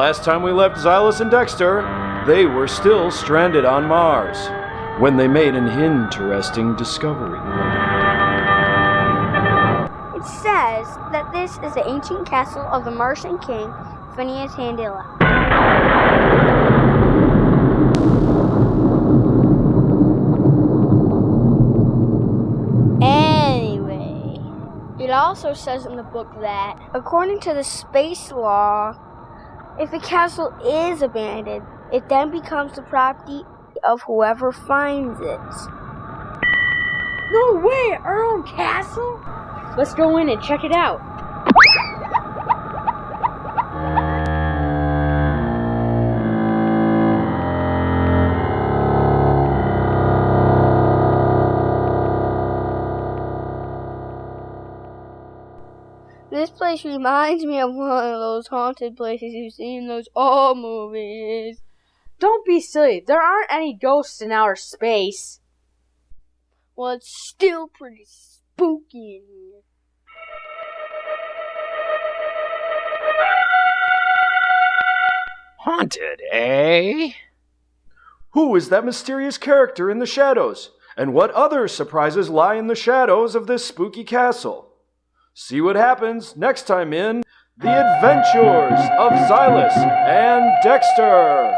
Last time we left Xylus and Dexter, they were still stranded on Mars when they made an interesting discovery. Says that this is the ancient castle of the Martian king, Phineas Handila. Anyway, it also says in the book that, according to the space law, if a castle is abandoned, it then becomes the property of whoever finds it. No way! Our own castle? Let's go in and check it out. This place reminds me of one of those haunted places you see in those old movies. Don't be silly. There aren't any ghosts in outer space. Well, it's still pretty spooky in here. Haunted, eh? Who is that mysterious character in the shadows? And what other surprises lie in the shadows of this spooky castle? See what happens next time in The Adventures of Xylus and Dexter.